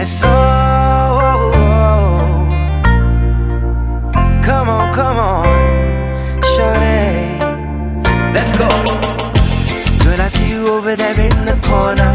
yes, oh, oh, oh, oh. Come on, come on, shorty Let's go. Girl, I see you over there in the corner.